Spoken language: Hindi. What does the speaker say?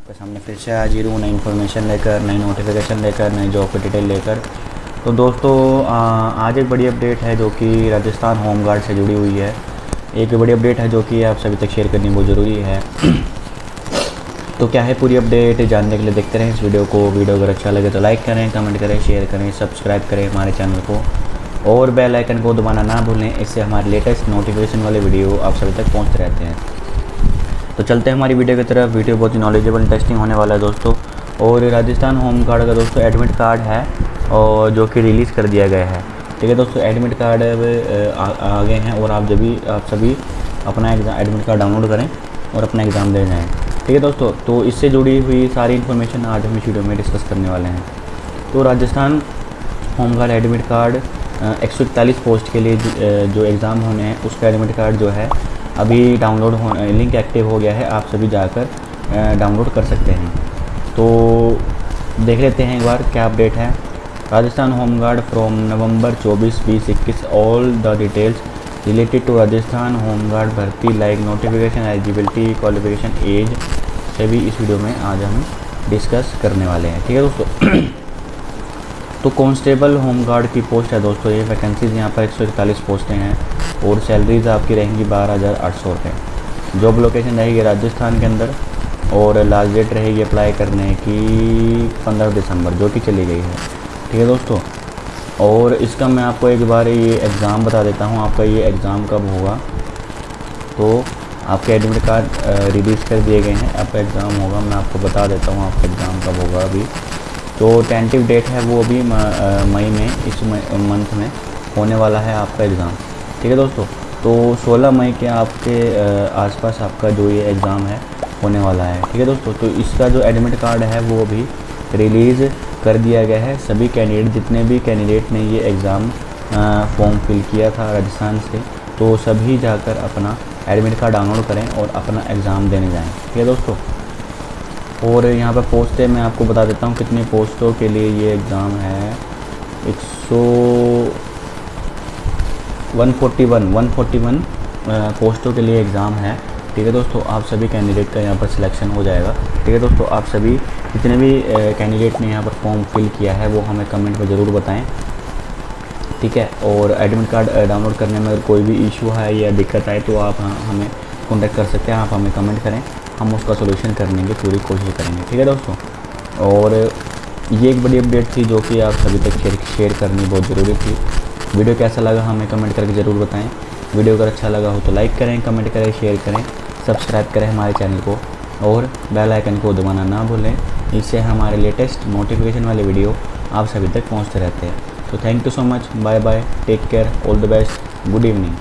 आपके सामने फिर से हाजिर हूँ नई इन्फॉर्मेशन लेकर, नई नोटिफिकेशन लेकर, नई जॉब की डिटेल लेकर। तो दोस्तों आज एक बड़ी अपडेट है जो कि राजस्थान होम गार्ड से जुड़ी हुई है। एक बड़ी अपडेट है जो कि आप सभी तक शेयर करनी बहुत ज़रूरी है। तो क्या है पूरी अपडेट जानने के लिए देखते रहें इस वीडियो को। वीडियो अगर अच्छा लगे तो लाइक करें कमेंट करें शेयर करें सब्सक्राइब करें हमारे चैनल को। और बेल आइकन को दबाना ना भूलें, इससे हमारे लेटेस्ट नोटिफिकेशन वाले वीडियो आप सभी तक पहुँचते रहते हैं। तो चलते हैं हमारी वीडियो की तरफ़। वीडियो बहुत ही नॉलेजेबल इंटरेस्टिंग होने वाला है दोस्तों। और राजस्थान होम गार्ड का दोस्तों एडमिट कार्ड है और जो कि रिलीज़ कर दिया गया है। ठीक है दोस्तों एडमिट कार्ड अब आ गए हैं और आप जब भी, आप सभी अपना एग्ज़ाम एडमिट कार्ड डाउनलोड करें और अपना एग्ज़ाम दे जाएँ। ठीक है दोस्तों तो इससे जुड़ी हुई सारी इन्फॉर्मेशन आज हम इस वीडियो में डिस्कस करने वाले हैं। तो Rajasthan home guard admit card एक सौ इकतालीस पोस्ट के लिए जो एग्ज़ाम होने हैं, उसका एडमिट कार्ड जो है अभी डाउनलोड हो, लिंक एक्टिव हो गया है, आप सभी जाकर डाउनलोड कर सकते हैं। तो देख लेते हैं एक बार क्या अपडेट है। Rajasthan home guard from November 24 बीस, इक्कीस all the details related to Rajasthan home guard भर्ती like notification eligibility qualification age सभी इस वीडियो में आज हम डिस्कस करने वाले हैं। ठीक है दोस्तों? तो कांस्टेबल होम गार्ड की पोस्ट है दोस्तों, ये वैकेंसीज़ यहाँ पर एक सौ इकतालीस पोस्टें हैं और सैलरीज़ आपकी रहेंगी बारह हज़ार आठ सौ रुपये जॉब लोकेशन रहेगी राजस्थान के अंदर और लास्ट डेट रहेगी अप्लाई करने की पंद्रह दिसंबर, जो कि चली गई है। ठीक है दोस्तों? और इसका मैं आपको एक बार ये एग्ज़ाम बता देता हूँ, आपका ये एग्ज़ाम कब होगा? तो आपके एडमिट कार्ड रिलीज़ कर दिए गए हैं। आपका एग्ज़ाम होगा, मैं आपको बता देता हूँ आपका एग्ज़ाम कब होगा अभी। तो टेंटिव डेट है वो अभी मई में, इस मंथ में होने वाला है आपका एग्ज़ाम ठीक है दोस्तों? तो 16 मई के आपके आसपास आपका जो ये एग्ज़ाम है, होने वाला है। ठीक है दोस्तों? तो इसका जो एडमिट कार्ड है वो अभी रिलीज़ कर दिया गया है। सभी कैंडिडेट जितने भी कैंडिडेट ने ये एग्ज़ाम फॉर्म फिल किया था राजस्थान से तो सभी जाकर अपना एडमिट कार्ड डाउनलोड करें और अपना एग्ज़ाम देने जाएँ। ठीक है दोस्तों? और यहाँ पर पोस्टें मैं आपको बता देता हूँ कितनी पोस्टों के लिए ये एग्ज़ाम है। एक सौ one forty one one forty one पोस्टों के लिए एग्ज़ाम है। ठीक है दोस्तों आप सभी कैंडिडेट का यहाँ पर सिलेक्शन हो जाएगा। ठीक है दोस्तों आप सभी जितने भी कैंडिडेट ने यहाँ पर फॉर्म फिल किया है वो हमें कमेंट में ज़रूर बताएँ। ठीक है और एडमिट कार्ड डाउनलोड करने में अगर कोई भी इशू है या दिक्कत आए तो आप हाँ, हमें कॉन्टेक्ट कर सकते हैं आप हमें कमेंट करें। हम उसका सोल्यूशन करने की पूरी कोशिश करेंगे। ठीक है दोस्तों? और ये एक बड़ी अपडेट थी जो कि आप सभी तक शेयर शेयर करनी बहुत ज़रूरी थी। वीडियो कैसा लगा हमें कमेंट करके ज़रूर बताएँ। वीडियो अगर अच्छा लगा हो तो लाइक करें कमेंट करें शेयर करें सब्सक्राइब करें हमारे चैनल को। और बेल आइकन को दबाना ना भूलें। इससे हमारे लेटेस्ट नोटिफिकेशन वाले वीडियो आप सभी तक पहुँचते रहते हैं। तो thank you so much bye bye take care all the best good evening